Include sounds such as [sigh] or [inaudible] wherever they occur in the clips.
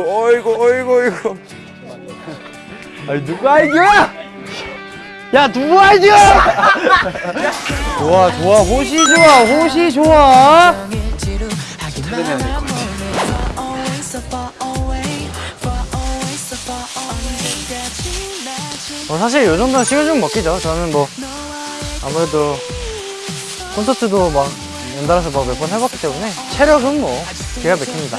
어이구 어이구 어이구 어이구 아니 누구 아이디어야? 야 누구 아이디어야? 좋아 좋아 호시 좋아 호시 좋아. 어, 사실 요 정도는 식은죽 먹기죠. 저는 뭐 아무래도 콘서트도 막 연달아서 막 몇 번 해봤기 때문에 체력은 뭐 기가 막힙니다.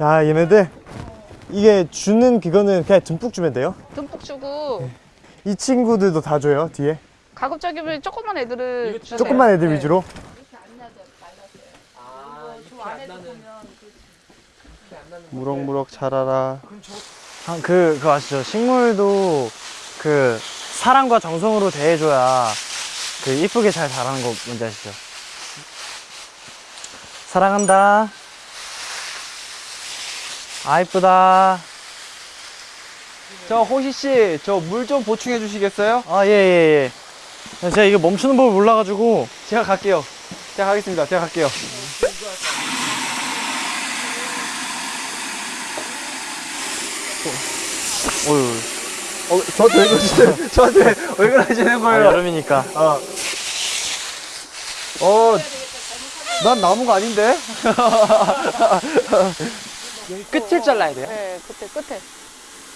야 얘네들 이게 주는 그거는 그냥 듬뿍 주면 돼요? 듬뿍 주고 이 친구들도 다 줘요 뒤에? 가급적이면 조그만 애들을 주세요. 조그만 애들 네. 위주로? 무럭무럭 자라라 아, 그, 그거 아시죠? 식물도 그 사랑과 정성으로 대해줘야 그 이쁘게 잘 자라는 거 뭔지 아시죠? 사랑한다. 아, 이쁘다. 저 호시 씨 저 물 좀 보충해 주시겠어요? 아, 예, 예, 예. 제가 이게 멈추는 법을 몰라가지고. 제가 갈게요 제가 가겠습니다 제가 갈게요 어휴. 어, 저한테 왜 그러시는 [laughs] 저한테 왜 그러시는 아, 거예요? 여름이니까. 어, 난 나무가 아닌데? [laughs] 끝을 잘라야 돼요? 네, 끝에 끝에.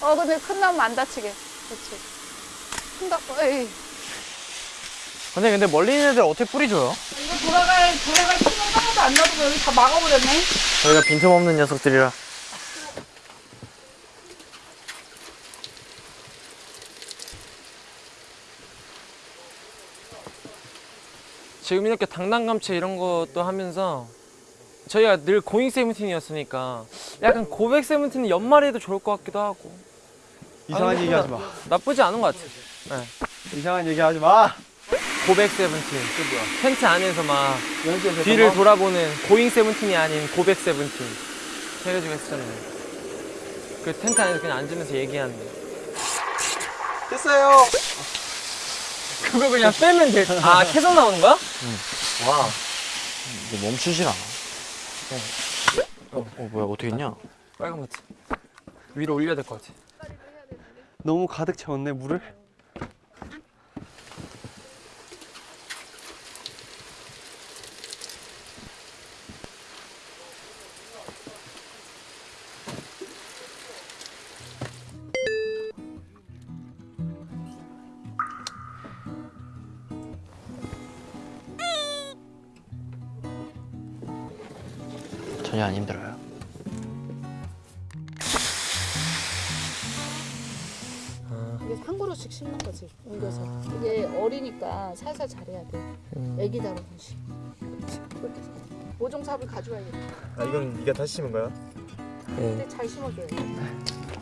어, 근데 큰 나무 안 다치게. 그렇지. 큰 나, 에이. 근데, 근데 멀리 있는 애들 어떻게 뿌리줘요? 이거 돌아갈 돌아갈 신경 하나도 안 놔두고 여기 다 막아버렸네. 저희가 빈틈없는 녀석들이라. 지금 이렇게 당당감체 이런 것도 하면서 저희가 늘 고잉 세븐틴이었으니까 약간 고백 세븐틴 연말에도 좋을 것 같기도 하고. 이상한 아니, 얘기 하지 마. 나쁘지 않은 것 같아요. 이상한 얘기 하지 마. 고백 세븐틴. 텐트 안에서 막 뒤를 돌아보는 고잉 세븐틴이 아닌 고백 세븐틴. 해가지고 했었잖아요 그 텐트 안에서 그냥 앉으면서 얘기하는 됐어요. 그거 그냥 빼면 돼아 계속 [laughs] 나오는 거야? 이게 멈추질 않아. 어, 어, 뭐야, 어떻게 했냐? 빨간 버튼 위로 올려야 될 것 같아 너무 가득 채웠네 물을. 전혀 안 힘들어요. 이게 한 그루씩 심는 거지. 옮겨서. 이게 어리니까 살살 잘해야 돼. 애기 다루듯이. 그렇지. 그렇게. 모종삽을 가져와야겠다. 아 이건 네가 다시 심은 거야? 근데 잘 심어줘야 돼.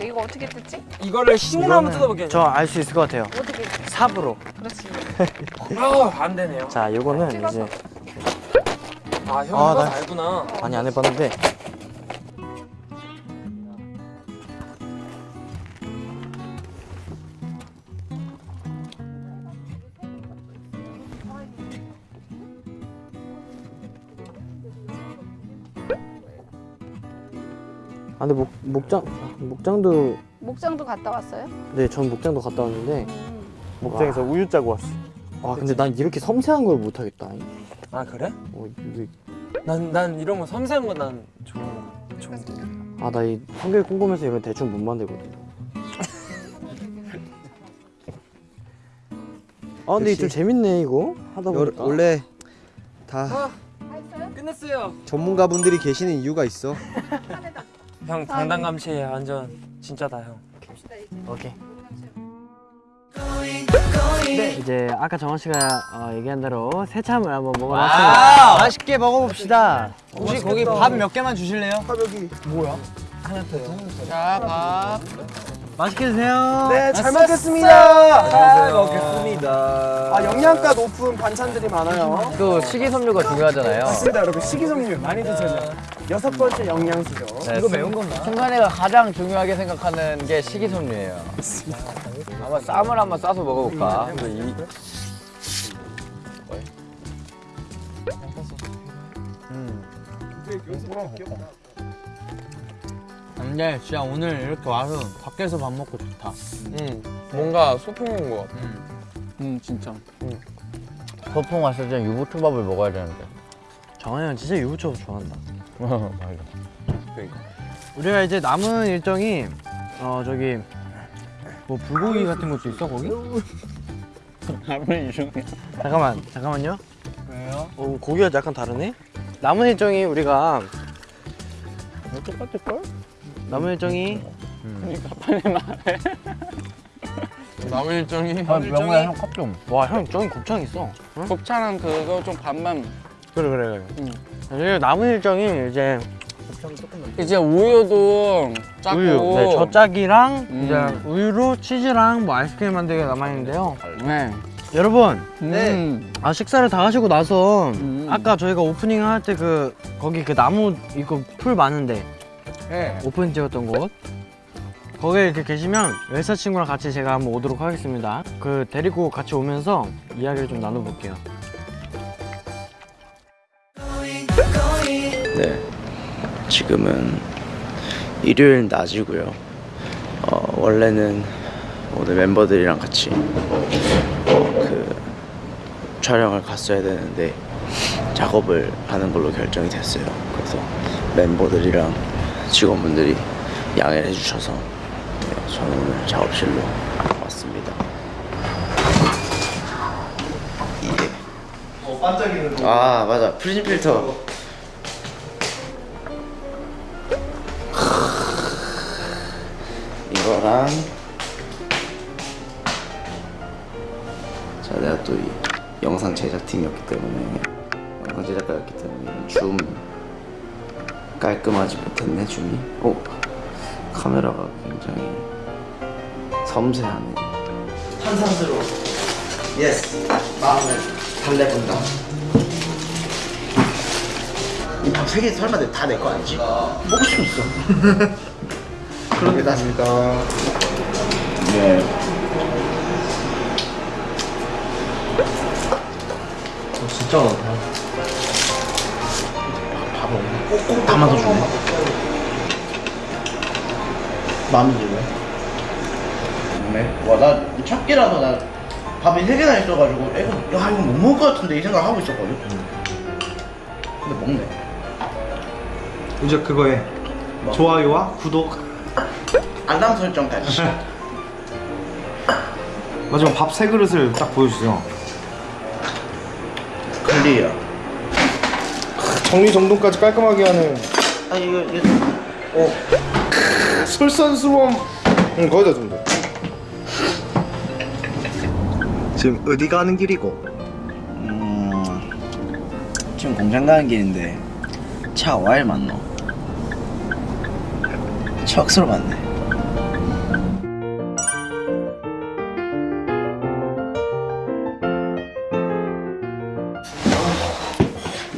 이거 어떻게 뜯지? 이거를 신으로 한번 뜯어볼게요 저 알 수 있을 것 같아요. 어떻게? 삽으로. 그렇지. [laughs] 아안 되네요 자, 요거는 이제 아 형이 아, 아, 나- 알구나. 많이 안 해봤는데. 아 근데 목, 목장 목장도 목장도 갔다 왔어요? 네 전 목장도 갔다 왔는데. 음. 목장에서 우유 짜고 왔어 아 근데 난 이렇게 섬세한 걸 못하겠다 아 그래? 어, 이게 난, 난 이런 거 섬세한 거난 좋은 거 좋은데 아나 이 성격 꼼꼼해서 이런 거 대충 못 만들거든. [laughs] 아 근데 좀 재밌네 이거. 하다 보니까. 원래 다 끝냈어요. 전문가분들이 계시는 이유가 있어. 형 당당감시에 완전 진짜다 형. 오케이. 네, 이제 아까 정원 씨가 어, 얘기한 대로 새참을 한번 먹어봤습니다. 맛있게 먹어봅시다. 혹시 거기 밥 몇 개만 주실래요? 맛있게 드세요. 네 잘 먹겠습니다 잘 먹겠습니다. 아 영양가 높은 반찬들이 많아요 또 식이섬유가 중요하잖아요. 맞습니다 여러분 식이섬유 많이 드셔야 여섯 번째 영양소죠 이거 매운 건가? 승관이가 가장 중요하게 생각하는 게 식이섬유예요. 한번 쌈을 한번 싸서 먹어볼까? 이거 이- 근데 진짜 오늘 이렇게 와서 밖에서 밥 먹고 좋다. 응. 뭔가 소풍 온것 같아. 음 진짜. 소풍 왔을 땐 유부초밥을 먹어야 되는데. 정한이 형 진짜 유부초밥 좋아한다. [laughs] 맞아. 그러니까. 우리가 이제 남은 일정이 어 저기 뭐 불고기 같은 것도 있어 거기? [laughs] 잠깐만 잠깐만요. 왜요? 어 고기가 약간 다르네. 남은 일정이 우리가 똑같을 걸? 남은 일정이 남은 일정이 아, 명호야 형 컵 좀. 와 형 저기 곱창 있어. 응? 곱창은 그거 좀 반만. 그래 그래 그래. 응. 남은 일정이 이제 이제 우유도 짜고. 우유, 네, 젖짜기랑 음. 이제 우유로 치즈랑 뭐 아이스크림 만들기가 남아 있는데요. 네. 여러분, 네. 아 식사를 다 하시고 나서 음. 아까 저희가 오프닝 할 때 그 거기 그 나무 이거 풀 많은데 네. 오픈 찍었던 곳 거기에 이렇게 계시면 웰사 친구랑 같이 제가 한번 오도록 하겠습니다. 그 데리고 같이 오면서 이야기를 좀 나눠볼게요. 네. 지금은 일요일 낮이고요. 어, 원래는 오늘 멤버들이랑 같이 어, 그 촬영을 갔어야 되는데 작업을 하는 걸로 결정이 됐어요. 그래서 멤버들이랑 직원분들이 양해를 해주셔서 네, 저는 오늘 작업실로 왔습니다. 이게. 아 맞아. 프리즘 필터. 이거랑. 자 내가 또이 영상 제작팀이었기 때문에 영상 제작가였기 때문에 줌 깔끔하지 못했네 줌이. 오 카메라가 굉장히 섬세하네. 탄산수로 yes 마음을 달래본다. 이 밥 세개 설마 다 내 거 아니지? 먹을 수 있어. [laughs] 낫습니다. 네. 진짜 많다 꼭꼭 담아서 주네. 마음에 들네 네? 와나 첫 끼라서 나 밥이 세 개나 있어가지고 이거 야 이거 못 먹을 것 같은데 이 생각 하고 있었거든. 근데 먹네. 이제 그거에 좋아요와 구독. 알람 설정까지. [laughs] 마지막 밥 세 그릇을 딱 보여주세요. 클리어 정리정돈까지 깔끔하게 하는 아 이거 이거 솔선수범 응 거기다 좀 돼. 지금 어디 가는 길이고? 음 지금 공장 가는 길인데 차 와일 맞노? 척스로 맞네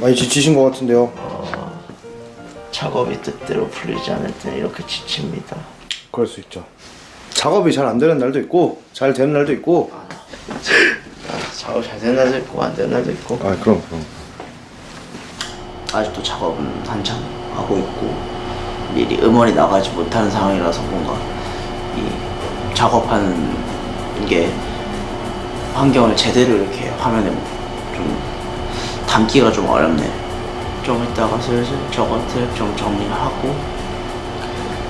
많이 지치신 것 같은데요. 작업이 뜻대로 풀리지 않을 때는 이렇게 지칩니다. 그럴 수 있죠. 작업이 잘 안 되는 날도 있고 잘 되는 날도 있고. 작업 잘 되는 날도 있고 안 되는 날도 있고. 아 그럼 그럼. 아직도 작업은 한참 하고 있고 미리 음원이 나가지 못하는 상황이라서 뭔가 이 작업하는 게 환경을 제대로 이렇게 화면에 좀 담기가 좀 어렵네. 좀 이따가 슬슬 저것들 좀 정리하고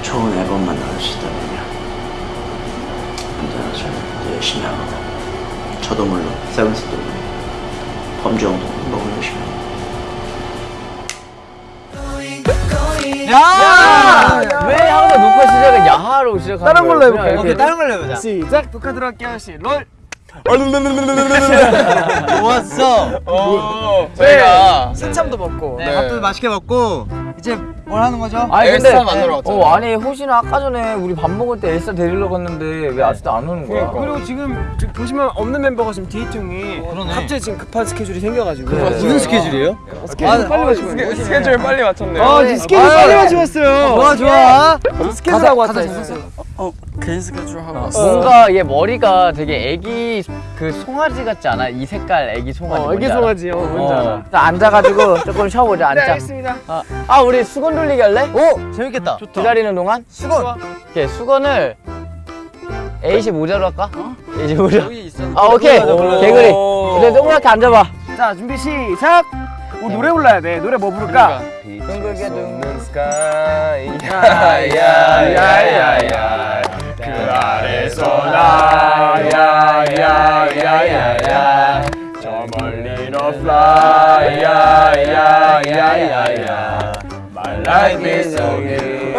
좋은 앨범만 나올 수 있다면요. 언제나 저는 열심히 합니다. 저도 물론 세븐스도 물론 범주형도 너무 열심히 합니다. 야! 왜 항상 녹화 시작은 야하로 시작하는 다른 걸로? 해볼까요? 오케이, 다른 걸로 해보자. 시작 녹화 들어갈게요. 시 롤. 좋았어. 저희가 새참도 먹고, 네. 밥도 맛있게 먹고 이제 뭘 하는 거죠? 아니 근데 엘사 만나러 왔잖아요. 어 아니 호시는 아까 전에 우리 밥 먹을 때 엘사 데리러 갔는데 왜 아직도 안 오는 거야? 그리고 지금 지금 보시면 없는 멤버가 지금 디이퉁이 갑자기 지금 급한 스케줄이 생겨가지고 무슨 스케줄이에요? 스케줄 빨리 맞추고 스케줄 빨리 맞췄네요. 아, 니 스케줄 빨리 맞추었어요. 좋아, 좋아. 스케줄 하고 왔다. 어 개인 스케줄 하고 어, 왔어. 뭔가 얘 머리가 되게 애기 그 송아지 같지 않아? 이 색깔 애기 송아지. 어, 애기 뭔지 알아? 송아지, 어, 뭔지 알아. 어. 자, 앉아가지고 [laughs] 조금 쉬어보자. 앉자. 네, 알겠습니다. 아, 아, 우리 수건 돌리기 할래? 오, 재밌겠다. 기다리는 동안 수건. 오케이 수건을 A씨 모자로 할까? A씨 모자. 여기 있어. 아 오케이 개구리. 이제 동그랗게 앉아봐. 자, 준비 시작. 오, 노래 불러야 돼. 노래 뭐 부를까? 둥글게 둥글 야야야야야. 그 아래서 나야야야야야. 저 멀리 너 fly 야야야야야. My life is so beautiful.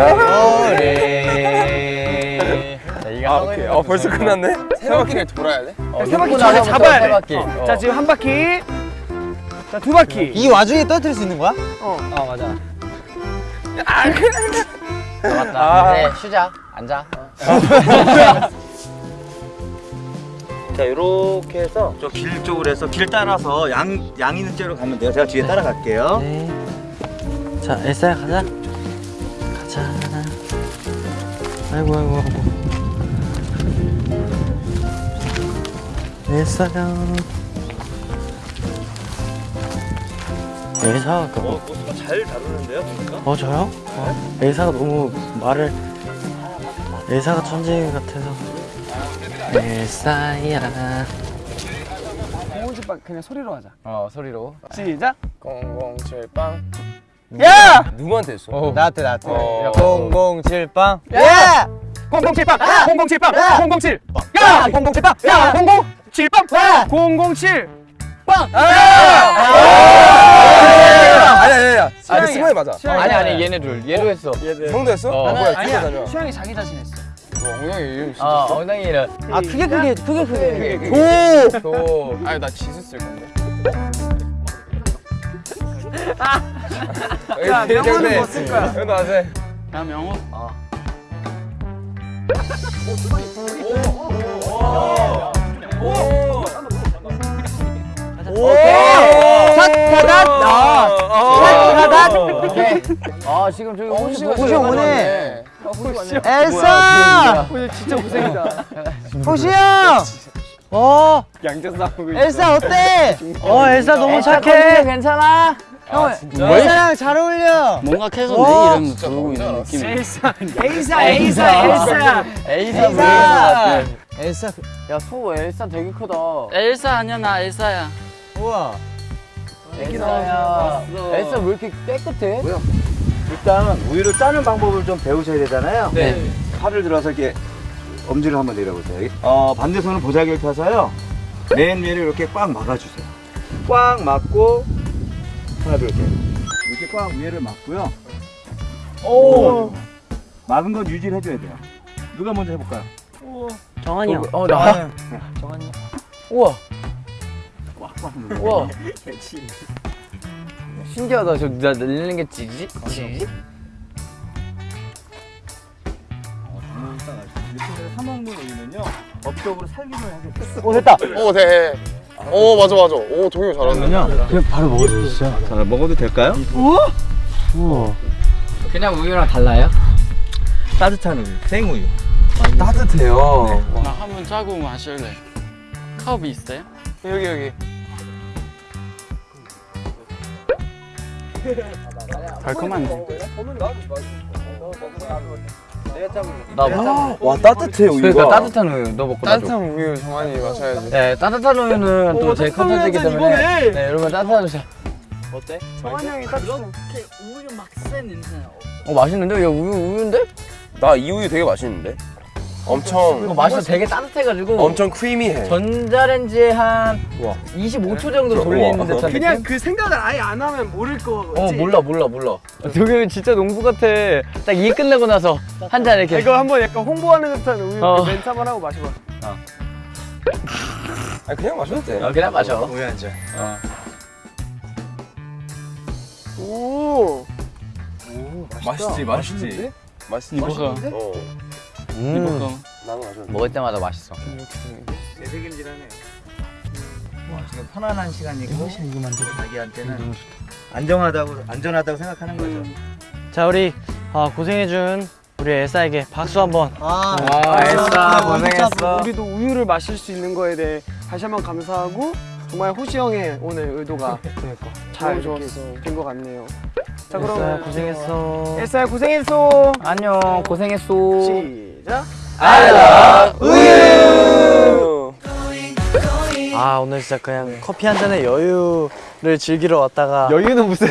아 오케이. 어 벌써 끝났네? 세 바퀴를 돌아야 돼? 어, 세 바퀴 전에 잡아야 세 돼. 바퀴. 어. 어. 자, 지금 한 바퀴. 자, 두 바퀴. 이 와중에 떨어뜨릴 수 있는 거야? 어. 어 맞아. 맞다. 네 쉬자. 앉아. [laughs] 자 이렇게 해서 저 길 쪽으로 해서 길 따라서 양, 양 있는 쪽으로 가면 돼요 제가 뒤에 따라갈게요 네. 자, 엘사야 가자. 가자. 아이고 아이고 아이고. 엘사야. 엘사가 그 어, 잘 다루는데요 보니까 어 저요? 어, 엘사가 너무 말을 엘사가 천재 같아서 엘사야 공원집밥 그냥 소리로 하자 어 소리로. 시작 007빵. 야! 누구한테 했어? 어. 나한테 나한테. 어. 007빵. 야! 007빵! 007빵! 007! 야! 007빵! 야! 007빵! 007! 빵! 아니 아니 아니. 아, 승관이 맞아. 아니 아니 얘네 둘. 얘로 했어. 형도 했어? 어. 아, 뭐야 아니야. 수영이 자기 자신 했어 와, 엉덩이 이름 진짜. 어 엉덩이를. 아 크게 크게 크게 크게 오. 오. 아니 나 지수 쓸 건데. 야 명호는 뭐쓸 거야 형도 하세. 나 명호 오 케이. 아 지금 저기 호시 호시 오네. 어, 엘사. 오늘 진짜 고생이다 호시 형. 어. 양자 싸우고 엘사 어때? 어 엘사 너무 착해. 괜찮아. 형 엘사랑 잘 어울려. 뭔가 계속 와. 내 이름 부르고 있는 느낌이. 엘사 엘사 엘사 엘사 엘사 엘사. 엘사. 야소 엘사 되게 크다. 엘사 아니야 나 엘사야. 우와. 엘사야. 엘사 왜 이렇게 깨끗해? 일단 우유를 짜는 방법을 좀 배우셔야 되잖아요. 네. 팔을 들어서 이렇게 엄지를 한번 내려보세요. 어, 반대 손은 보자기를 펴서요. 맨 위를 이렇게 꽉 막아주세요. 꽉 막고 하나 둘 셋. 이렇게 꽉 위를 막고요. 오. 막은 건 유지를 해줘야 돼요. 누가 먼저 해볼까요? 정한이 형. 어 나. 우와. 우와. [laughs] 신기하다. 저나 늘리는 게 지지? 지지? 사먹는 우유는요 법적으로 살균을 하게 돼요 오 됐다. 오 돼. 오 맞아 맞아. 오 동영 잘하네. 그냥 바로 먹어도 되죠 자 먹어도 될까요? 그냥 우유랑 달라요? 따뜻한 우유 생우유 따뜻해요. 나한번 짜고 마실래. 컵 있어요? 여기 여기. 달콤한데. 나 먹자. 와 따뜻해 우유가 그러니까 따뜻한 우유 너 먹고. 따뜻한 우유 정한이 마셔야지. 네 따뜻한 우유는 또제 컨텐츠이기 때문에. 네 여러분 따뜻한 우유. 어때? 정한이 형이 딱 우유 막센 냄새 나. 어 맛있는데? 야 우유 우유인데? 나 이 우유 되게 맛있는데. 엄청 이거 맛이 되게 따뜻해가지고 엄청 크리미해. 전자레인지에 한 25초 정도 돌리는 듯한 그냥 느낌? 그 생각을 아예 안 하면 모를 거지 어 몰라 몰라 몰라 저기 진짜 농부 같아 딱 일 끝나고 나서 한 잔 이렇게 이거 한번 약간 홍보하는 듯한 우유 어. 멘트 한번 하고 마셔봐 아 그냥 마셔도 돼. 어, 그냥 마셔 우유 한 잔. 오 맛있지 맛있지. 맛있지. 어. 음 나는 마 셔. 먹을 때마다 맛있어 내색임질하네. 와 지금 편안한 시간이고 자기한테는 안정하다고 안전하다고 생각하는 거죠. 자 우리 아, 고생해준 우리 엘사에게 박수 한번. 아, 엘사 고생했어. 우리도 우유를 마실 수 있는 거에 대해 다시 한번 감사하고 정말 호시 형의 오늘 의도가 [laughs] 잘된것 같네요. 자 그럼 고생했어. 엘사야 고생했어. 안녕 고생했어. 시 작. 우유. 아 오늘 진짜 그냥 커피 한 잔에 여유를 즐기러 왔다가 여유는 무슨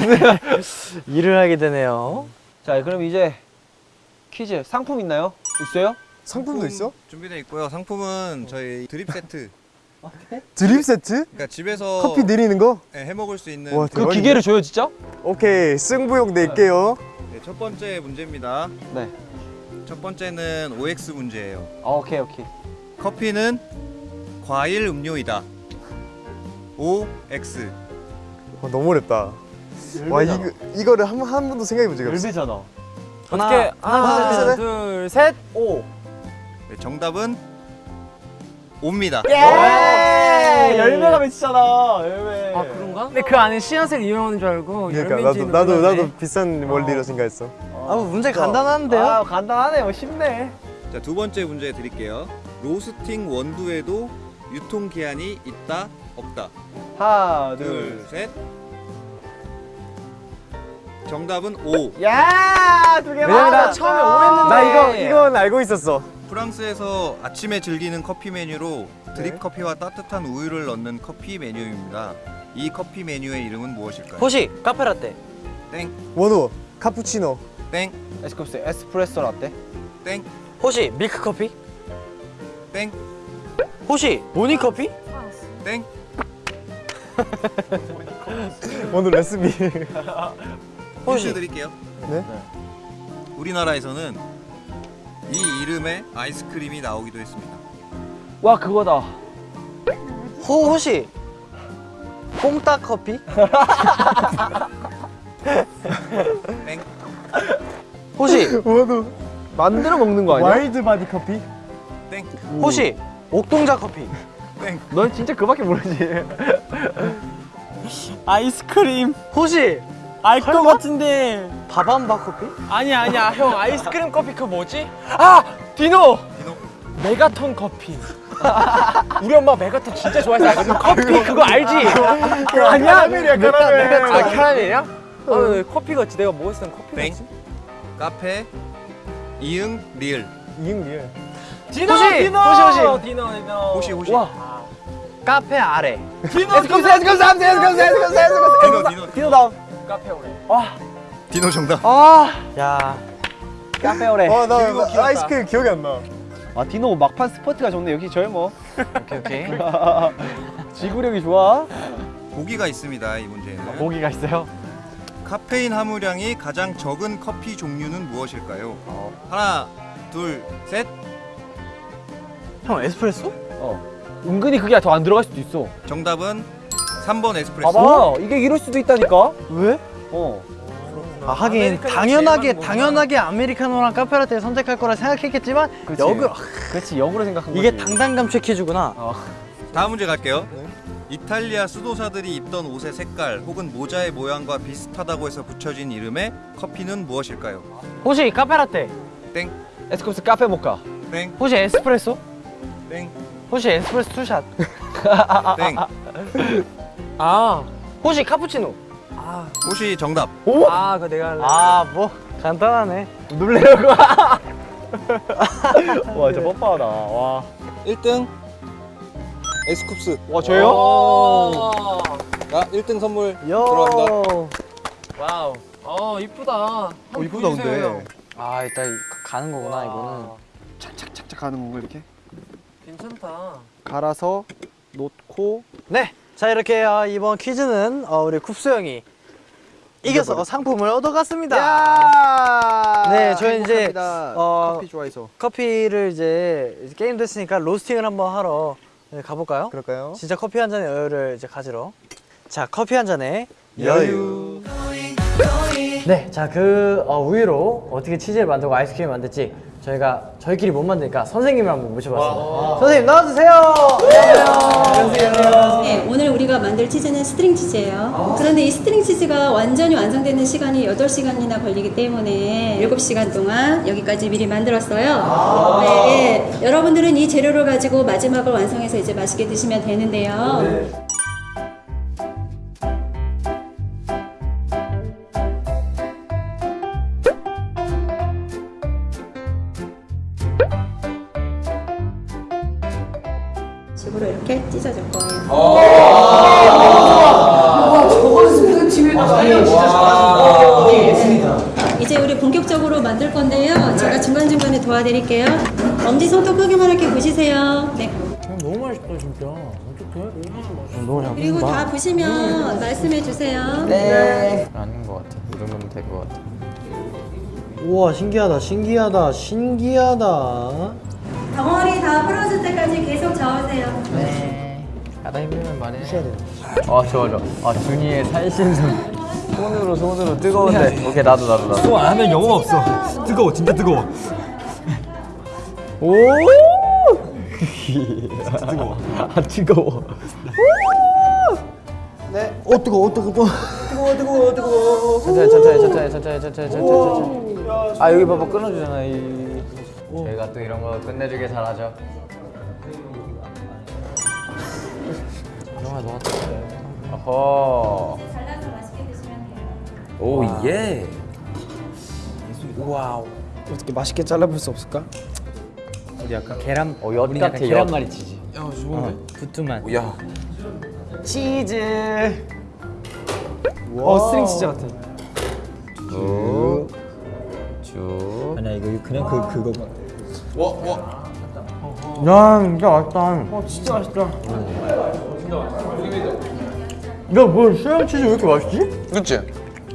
[laughs] 일을 하게 되네요. 자 그럼 이제 퀴즈 상품 있나요? 있어요? 상품도 있어? 준비되어 있고요. 상품은 저희 드립 세트. [laughs] 드립 세트? 그러니까 집에서 커피 내리는 거? 네, 해 먹을 수 있는 와, 그. 기계를 줘요 진짜? 오케이 승부욕 낼게요. 네, 첫 번째 문제입니다. 네. 첫 번째는 OX 문제예요. 아, 오케이 오케이 커피는 과일 음료이다. OX. 어, 너무 어렵다. 와 이거 이거를 한, 한 번도 생각해 본 적이 없어. 열배잖아 어떻게 하나, 둘, 셋. 둘, 셋. 오 네, 정답은 옵니다. 예! 열매가 맺히잖아 열매 아 그런가? 근데 그 안에 씨앗을 이용하는 줄 알고 그러니까 나도 열매인지는 나도. 나도 비싼 원리로 생각했어. 아뭐 문제 간단한데요? 아 간단하네요 쉽네 자, 두 번째 문제 드릴게요. 로스팅 원두에도 유통 기한이 있다, 없다. 하나 둘, 셋. 정답은 O. 둘야두개 왜냐면 나 처음에 오했는데 나 이거 이건 알고 있었어. 프랑스에서 아침에 즐기는 커피 메뉴로 드립 커피와 따뜻한 우유를 넣는 커피 메뉴입니다. 이 커피 메뉴의 이름은 무엇일까요? 호시 카페라떼. 땡, 원우 카푸치노. 땡, 에스쿱스 에스프레소 라떼 땡, 호시 밀크 커피. 땡, 호시 모닝 커피. 땡. [laughs] 원우 레시피. [laughs] 힌트 드릴게요. 네? 우리나라에서는 이 이름의 아이스크림이 나오기도 했습니다. 와 그거다 호 호시 뽕따 커피. 땡, 호시 만들어 먹는 거 아니야? 와일드 바디 커피. 땡, 호시 옥동자 커피. 땡. 넌 진짜 그밖에 모르지 [laughs] 아이스크림 호시 알 것 같은데 바밤바 커피. 아니야 아니야 형 아이스크림 커피 그거 뭐지? 아 디노 디노. 메가톤 커피 [laughs] 우리 엄마 메가톤 진짜 좋아해서 커피 그거 알지? [laughs] 아니야? 카라멜이야 카라멜. 아 캐러멜이야? 아 왜 커피 같지 내가 먹었을 땐 커피 땡. 같지? 카페, 이응, 리을. 이응 리을. 디노 호시! 디노 호시, 호시. 디노 디노 호시, 호시. 와 카페 아래. 디노 에스쿱스 에스쿱스 에스쿱스 에스쿱스 에스쿱스 에스쿱스 디노, 디노, 디노 다음 카페오레 디노 정답. 아야 카페오레 어, 나 그리고 귀엽다. 아이스크림 기억이 안 나. 아 디노 막판 스포트가 좋네 역시 젊어 오케이 오케이. [laughs] 지구력이 좋아 보기가 있습니다. 이 문제에는. 모기가 있어요 카페인 함유량이 가장 적은 커피 종류는 무엇일까요? 하나, 둘, 셋. 형 에스프레소? 은근히 그게 더 안 들어갈 수도 있어 정답은 3번 에스프레소. 봐봐 이게 이럴 수도 있다니까 왜? 어 아, 하긴 당연하게 당연하게 아메리카노랑 카페라떼 선택할 거라 생각했겠지만 그치. 역으로 그렇지 역으로 생각한 거지 이게 당당감체 퀴즈구나. 다음 문제 갈게요. 이탈리아 수도사들이 입던 옷의 색깔 혹은 모자의 모양과 비슷하다고 해서 붙여진 이름의 커피는 무엇일까요? 호시 카페라떼. 땡, 에스쿱스 카페 모카 땡, 호시 에스프레소. 땡, 호시 에스프레소 two shot. 땡. [laughs] 아, 호시 카푸치노. 혹시 정답. 아 그거 내가 할래 아 뭐 간단하네. 놀래려고 [laughs] 와 진짜 뻔뻔하다 와 1등 에스쿱스. 와 저요? 오. 자, 1등 선물 요. 들어갑니다. wow 어 이쁘다 어, 이쁘다, 근데. 아 일단 가는 거구나 이거는. 착착착착 가는 건가 이렇게? 괜찮다 갈아서 놓고 네. 자 이렇게 어, 이번 퀴즈는 어, 우리 쿱스 형이 이겨서 상품을 얻어갔습니다. 야 네, 저희 이제. 어, 커피 좋아해서 커피를 이제 이제 게임 됐으니까 로스팅을 한번 하러 네, 가볼까요? 그럴까요? 진짜 커피 한 잔의 여유를 이제 가지러. 자, 커피 한 잔에 여유. 네, 자 그 우유로 어떻게 치즈를 만들고 아이스크림을 만들지 저희가 저희끼리 못 만드니까 선생님을 한번 모셔봤습니다. 선생님 나와주세요. 네, 오늘 우리가 만들 치즈는 스트링 치즈예요. 그런데 이 스트링 치즈가 완전히 완성되는 시간이 8시간이나 걸리기 때문에 7시간 동안 여기까지 미리 만들었어요. 네, 예. 여러분들은 이 재료를 가지고 마지막을 완성해서 이제 맛있게 드시면 되는데요. 식 너무 잘 그리고 다 보시면 말씀해 주세요. 네. 아닌 것 같아. 이 정도면 될 것 같아. 우와 신기하다 신기하다 신기하다. 덩어리 다 풀어질 때까지 계속 저으세요. 네. 하다 힘들면 말해. 아 좋아 좋아. 아 준이의 살신손. 손으로 손으로 뜨거운데. 오케이 나도 나도 나도. 안 하면 영혼 없어. 뜨거워, 진짜 뜨거워. 오. 뜨거워. [laughs] 아 뜨거워. 네. 어 뜨거 어 뜨거 뜨거. 뜨거워 뜨거워 뜨거워. 천천히 천천히 천천히 천천히 천천히 천천히 천천히. 아 여기 봐봐 끊어주잖아 이. 저희가 또 이런 거 끝내주게 잘하죠. 영화 녹았다. 어허. 잘라서 맛있게 드시면 돼요. 오, 예. 와우. 어떻게 맛있게 잘라볼 수 없을까? 우리 약간 계란. 어, 엿 우리 같아, 약간 엿. 계란말이 치즈. 야 좋은데? 부뚜만. 야. 치즈. 어 string 치즈 같아. 쭉. 쭉. 아니야 이거 그냥 그 그거. 와 와. 야 진짜 맛있다. 어 진짜 맛있다. 야뭐 수양 치즈 왜 이렇게 맛있지? 그치?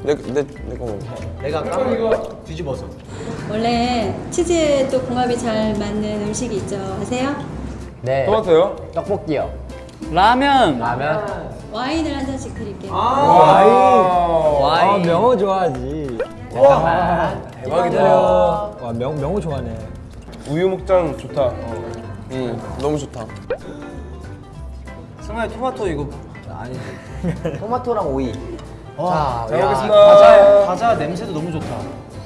내내내거 먹어. 내가 까먹 뒤집어서. 원래 치즈에 또 궁합이 잘 맞는 음식이 있죠. 아세요? 네. 토마토요? 떡볶이요. 라면. 라면. 와인을 한 잔씩 드릴게요. 와인. 와인. 아 명호 좋아하지. 잠깐만. 대박이다. 와 명, 명호 좋아하네. 우유 먹장 좋다. 응 너무 좋다. 승아야 토마토 이거 아니. 토마토랑 오이. 자, 잘 야, 먹겠습니다. 과자, 과자 냄새도 너무 좋다.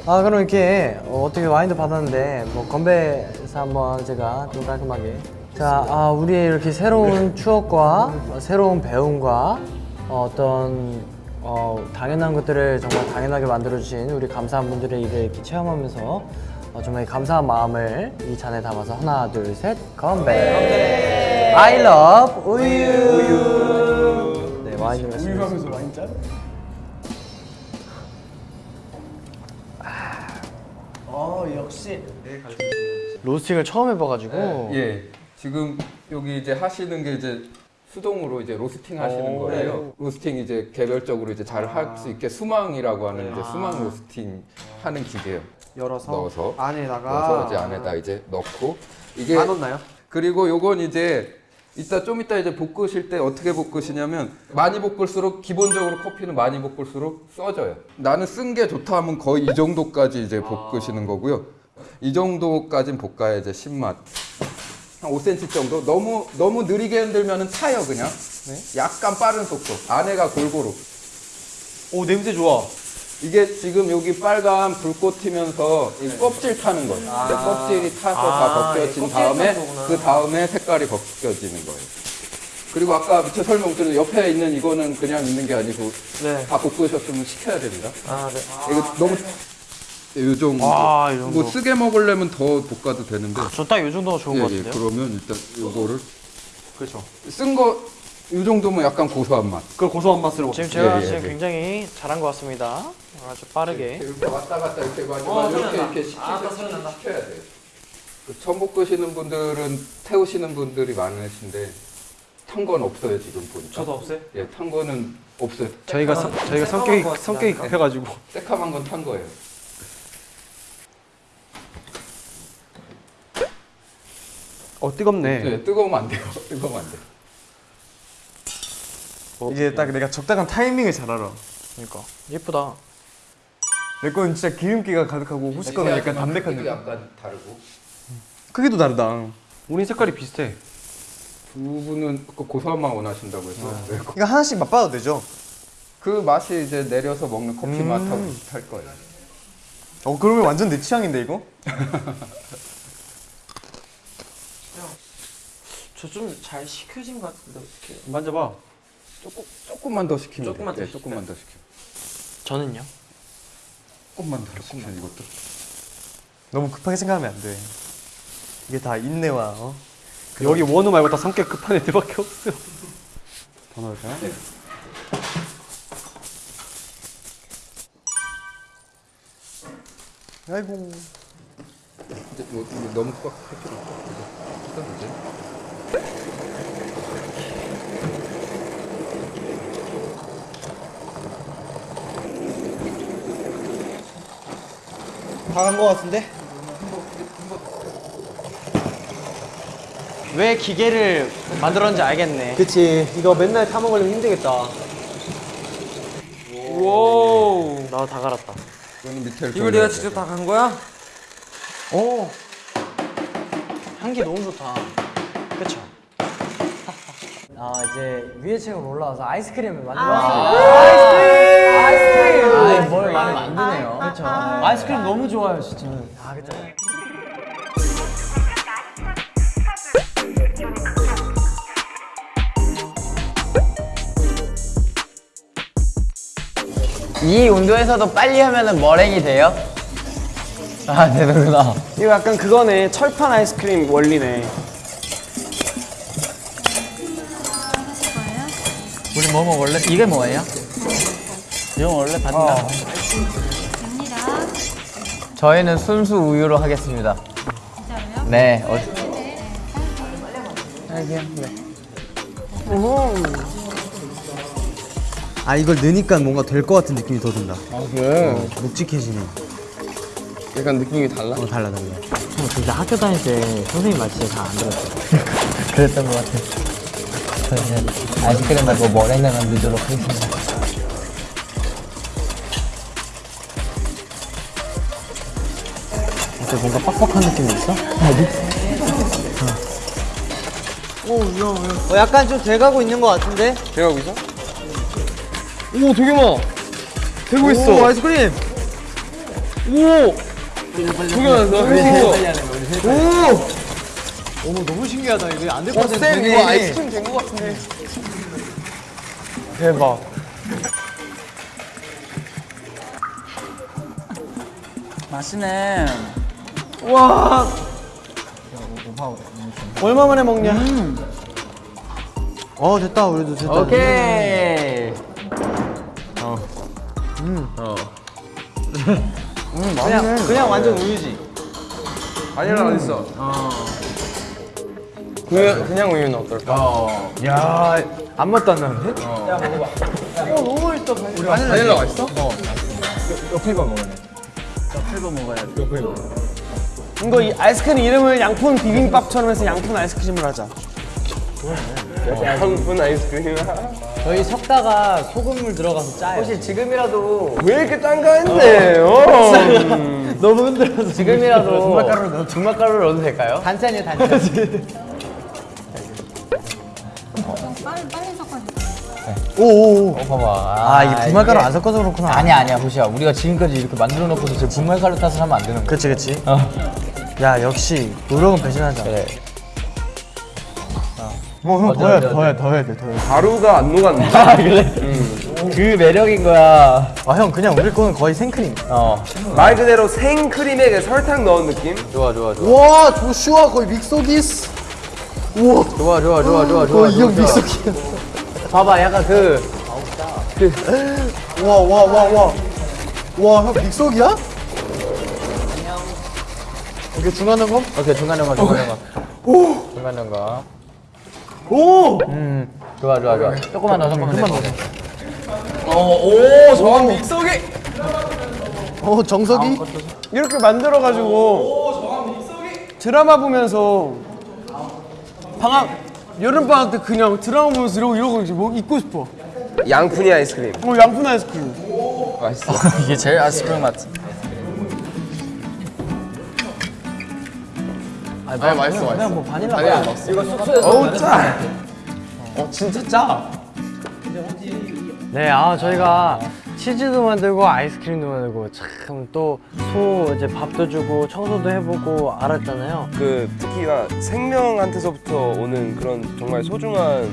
아 그럼 이렇게 어, 떻게 와인도 받았는데 뭐 건배사 한번 제가 좀 깔끔하게. 자, 아, 우리의 이렇게 새로운 추억과 어, 새로운 배움과 어, 어떤 어, 당연한 것들을 정말 당연하게 만들어주신 우리 감사한 분들의 일을 이렇게 체험하면서 어, 정말 감사한 마음을 이 잔에 담아서 하나, 둘, 셋, 건배. I love 우유. 로스팅을 처음 해봐가지고 예. 지금 여기 이제 하시는 게 이제 수동으로 이제 로스팅 하시는 거예요. 로스팅 이제 개별적으로 이제 잘 할수 있게 수망이라고 하는 이제 수망 로스팅 하는 기계예요. 열어서 넣어서 안에다가 넣어서 이제 안에다 이제 넣고 이게 안 넣나요? 그리고 요건 이제 이따 좀 이따 이제 볶으실 때 어떻게 볶으시냐면 많이 볶을수록 기본적으로 커피는 많이 볶을수록 써져요. 나는 쓴 게 좋다 하면 거의 이 정도까지 이제 볶으시는 거고요. 이 정도까진 볶아야 이제 신맛. 한 5cm 정도. 너무 너무 느리게 흔들면은 타요 그냥. 약간 빠른 속도. 안에가 골고루. 오 냄새 좋아. 이게 지금 여기 빨간 불꽃 튀면서 이 껍질 타는 거예요. 근데 껍질이 타서 다 벗겨진 다음에 그 다음에 색깔이 벗겨지는 거예요. 그리고 아까 밑에 설명드린 옆에 있는 이거는 그냥 있는 게 아니고 다 볶으셨으면 식혀야 됩니다. 아, 네. 이거 너무 요 정도. 아, 이 정도. 뭐 쓰게 먹으려면 더 볶아도 되는데. 저딱이 정도가 좋은 예, 것 예, 같은데요? 그러면 일단 요거를 그렇죠. 쓴거이 정도면 약간 고소한 맛. 그 고소한 맛으로. 지금 제가 예, 예, 지금 예. 굉장히 잘한 것 같습니다. 아주 빠르게. 이렇게 왔다 갔다 이렇게 마지막 어, 이렇게. 이렇게 시키셔, 아. 시켜야 돼요. 그 처음 볶으시는 분들은 태우시는 분들이 많으신데 탄 건 없어요 지금 보니까. 저도 없어요? 예, 탄 거는 없어요. 저희가 성- 저희가 성격이 성격이 급해가지고. 새카만 건 탄 거예요. 어 뜨겁네. 네, 뜨거우면 안 돼요. [laughs] 뜨거우면 안 돼요. 이제 딱 내가 적당한 타이밍을 잘 알아. 그러니까 예쁘다. 내 거는 진짜 기름기가 가득하고 호시 거는 약간 담백한 느낌. 약간 다르고. 크기도 다르다. 우린 색깔이 비슷해. 두 분은 그 고소한 맛 원하신다고 해서. 네. 이거 하나씩 맛봐도 되죠? 그 맛이 이제 내려서 먹는 커피 맛하고 비슷할 거예요. 어 그러면 완전 내 취향인데 이거? [laughs] 저 좀 잘 식혀진 것 같은데 어떻게? 만져봐. 조금 조금만 더 시키면 조금만 돼. 더 네, 조금만 더 시켜. 저는요? 조금만 더 시켜 이것도. 너무 급하게 생각하면 안 돼. 이게 다 인내와 어? 여기 원우 말고 다 성격 급한 애들밖에 없어. 더 넣을까요? 아이고. 이제 뭐, 이거 너무 꽉할 필요 없고 일단 이제 다간거 같은데? 왜 기계를 만들었는지 알겠네. 그치. 이거 맨날 타먹으려면 힘들겠다. 오. 나 다 갈았다. 이거는 밑에 이걸 내가 직접 다 간 거야? 오. 향기 너무 좋다. 그쵸? [laughs] 아 이제 위에 층으로 올라와서 아이스크림을 만들었어요. 아이스크림! 아이스크림! 아이 뭘 많이 만드네요. 그쵸? 아이스크림 너무 좋아요 진짜. 아 그쵸? 이 온도에서도 빨리 하면은 머랭이 돼요? 아 되는구나. 이거 약간 그거네. 철판 아이스크림 원리네. 우리 뭐 먹을래? 이게 뭐예요? 이거 원래 반다. 저희는 순수 우유로 하겠습니다. 네. 어, 아 이걸 넣으니까 뭔가 될 것 같은 느낌이 더 든다. 아 그래? 어, 묵직해지네. 약간 느낌이 달라? 어 달라 달라. 형 진짜 학교 다닐 때 선생님 말 진짜 잘 안 들었어. [laughs] 그랬던 것 같아. 저희는 아이스크림 말고 머랭을 만들도록 하겠습니다. 어때 뭔가 빡빡한 느낌이 있어? 어, 약간 좀 돼가고 있는 것 같은데? 돼가고 있어? 오 되게 많아. 되고 있어. 오, 아이스크림! 오. 되게 많아. 오. 어머 너무 신기하다 이거 안될것 어, 같은데 쌤 이거 아이스크림 된 것 같은데. 대박. 맛있네. 와. 얼마 만에 먹냐? 어 됐다 우리도 됐다 오케이. 그냥 그냥 완전 우유지 바닐라 어디 있어? 그냥 그냥 우유는 어떨까? 어. 야, 안 맛도 안 나는데? 바닐라 맛있어? 이거 이 아이스크림 이름을 양푼 비빔밥처럼 해서 양푼 아이스크림을 하자. 양푼 아이스크림. 저희 섞다가 소금물 들어가서 짜요 혹시 지금이라도 왜 이렇게 짠가 했네. 어. 너무 흔들어서 지금이라도 중말가루를 넣어 중말가루를 넣어도 될까요? 단짠이요 단짠 빨리 빨리 섞어줘. 오오오 어, 봐봐. 아 이게 분말가루 안 섞어서 그렇구나 아니야 아니야 호시야. 우리가 지금까지 이렇게 만들어 놓고서 저 분말가루 탓을 하면 안 되는 거야. 그치 그치 어. 야 역시 노력은 배신하자 그래. 어형 맞아, 더해 더해 더해 돼 더해 가루가 안 녹았네. 아 그래? 그 매력인 거야. 아 형 그냥 우리 거는 거의 생크림 어. 말 그대로 생크림에 설탕 넣은 느낌? 좋아 좋아 좋아. 와 조슈아 거의 믹서기스 우와 좋아 좋아 좋아 좋아 좋아. 거의 이형 좋아. 믹서기야 봐봐 약간 그 와와와와와형 믹서기야? 오케이 중간 점검 오케이 중간 연가 중간 연가. 오. 중간 연가. 오 음. 좋아 좋아 좋아. 조금만 더 조금만 더. 오, 저건 믹서기. 어 정석이 이렇게 만들어가지고 드라마 보면서 방학 여름 방학 때 그냥 드라마 보면서 이러고 이러고 이제 뭐 입고 싶어. 양푼이 아이스크림. 어 양푼 아이스크림. 맛있어. 이게 제일 아이스크림 맛. 아니, 아니, 맛있어, 그냥 맛있어. 뭐 바닐라 바닐라 맛. 넣었어. 이거 숙소에서 어우 먹는 짜. 어 진짜 짜. 네, 아 저희가 치즈도 만들고 아이스크림도 만들고 참 또 소 이제 밥도 주고 청소도 해보고 알았잖아요. 그 특히가 생명한테서부터 오는 그런 정말 소중한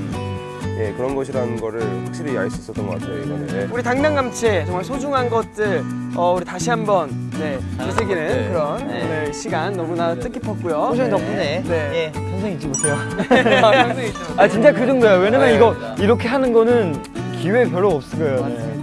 예, 그런 것이라는 거를 확실히 알 수 있었던 것 같아요 이번에. 우리 당당감채 정말 소중한 것들 어, 우리 다시 한번 네, 되새기는 것들. 그런 네. 오늘 시간 너무나 뜻깊었고요. 호정이 네. 덕분에 네. 예, 평생 잊지 못해요. [laughs] 평생 잊지 못해요. 아 진짜 그 정도야. 왜냐면 네. 이거 이렇게 하는 거는 기회 별로 없을 거예요.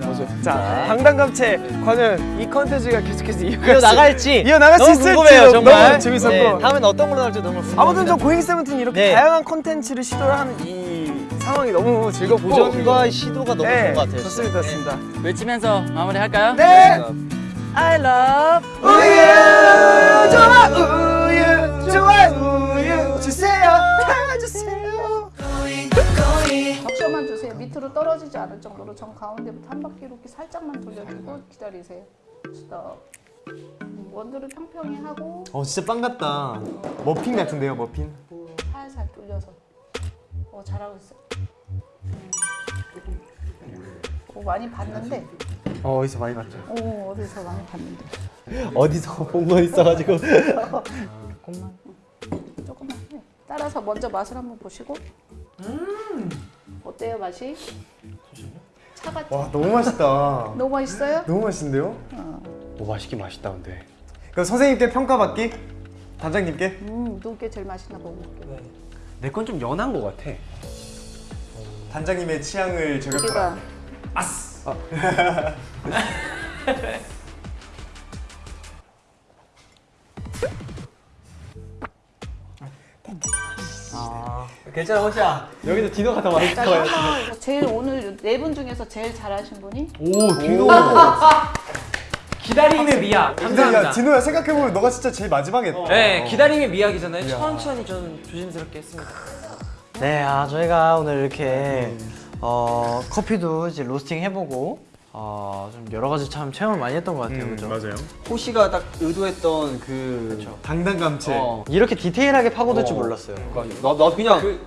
네. 자, 당당감채 과연 이 컨텐츠가 계속해서 이어갈 이어 수- 나갈지 이어나갈 수 있을지 궁금해요, 정말. 너무 재밌었고 네, 다음엔 어떤 걸로 나올지 너무 궁금합니다. 아무튼 저 고잉 세븐틴 이렇게 네. 다양한 컨텐츠를 시도를 하는 이 상황이 너무 즐겁고 도전과 시도가 너무 네, 좋은 것 같아요. 좋습니다, 좋습니다. 외치면서 마무리할까요? 네. I love 우유 좋아 우 밑으로 떨어지지 않을 정도로 정 가운데부터 한 바퀴 이렇게 살짝만 돌려주고 기다리세요. 스톱. 음, 원두를 평평히 하고 어 진짜 빵 같다. 머핀 같은데요, 머핀? 살살 돌려서. 어 잘하고 있어. 음. 어, 많이 봤는데. 어 어디서 많이 봤죠? 어 어디서 많이 봤는데. 어디서 [laughs] 본 거 있어가지고. [laughs] 조금만. 조금만. 네. 따라서 먼저 맛을 한번 보시고. 어때요 맛이? 차갑죠? 와 너무 맛있다. [laughs] 너무 맛있어요? 너무 맛있는데요? 어. 오 맛있긴 맛있다 근데. 그럼 선생님께 평가받기? 단장님께? 음, 누구게 제일 맛있나 보고. 내건 좀 연한 것 같아. 단장님의 취향을 저격하라. 아스. 아. [laughs] 괜찮아 호시야. 여기도 디노가 더 맛있을 자, 거예요. 제일 오늘 네 분 중에서 제일 잘하신 분이? 오 디노. [laughs] 기다림의 미학. 근데 감사합니다. 야 디노야 생각해보면 너가 진짜 제일 마지막에 했다. 네, 기다림의 미학이잖아요. 이야. 천천히 좀 조심스럽게 했습니다. 네, 아 저희가 오늘 이렇게 어, 커피도 이제 로스팅 해보고 어, 좀 여러 가지 참 체험을 많이 했던 것 같아요, 음, 그죠? 맞아요. 호시가 딱 의도했던 그 당당감체. 어, 이렇게 디테일하게 파고들 줄 어. 몰랐어요. 나, 나 그냥 그,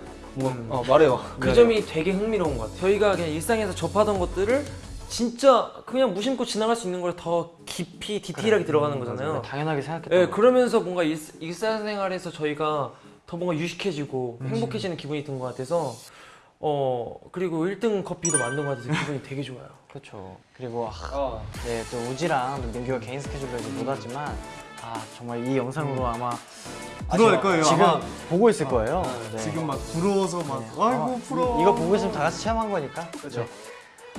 어, 말해요. 그 점이 되게 흥미로운 것 같아요. 저희가 그냥 일상에서 접하던 것들을 진짜 그냥 무심코 지나갈 수 있는 걸 더 깊이 디테일하게 그래. 들어가는 음, 거잖아요. 맞아요. 당연하게 생각했던 네, 거. 그러면서 뭔가 일, 일상생활에서 저희가 더 뭔가 유식해지고 음. 행복해지는 기분이 든 것 같아서 어 그리고 1등 커피도 만든 것 같아서 기분이 되게 좋아요. 그렇죠. 그리고 아, 네, 또 우지랑 또 민규가 개인 스케줄로 이제 못 왔지만 아 정말 이 영상으로 아마 부러울 거예요, 지금 아마. 보고 있을 거예요. 네. 지금 막 부러워서 막 아이고 이- 부러워. 이거 보고 있으면 다 같이 체험한 거니까. 그렇죠.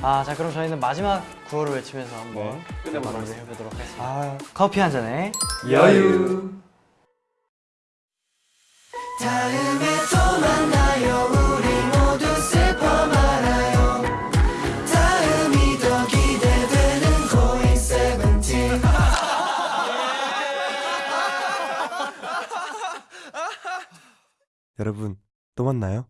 아, 자 그럼 저희는 마지막 구호를 외치면서 한번 끝내보도록 해보도록 하겠습니다. 아. 커피 한 잔에 여유. 다음에 또 만나요 여러분 또 만나요.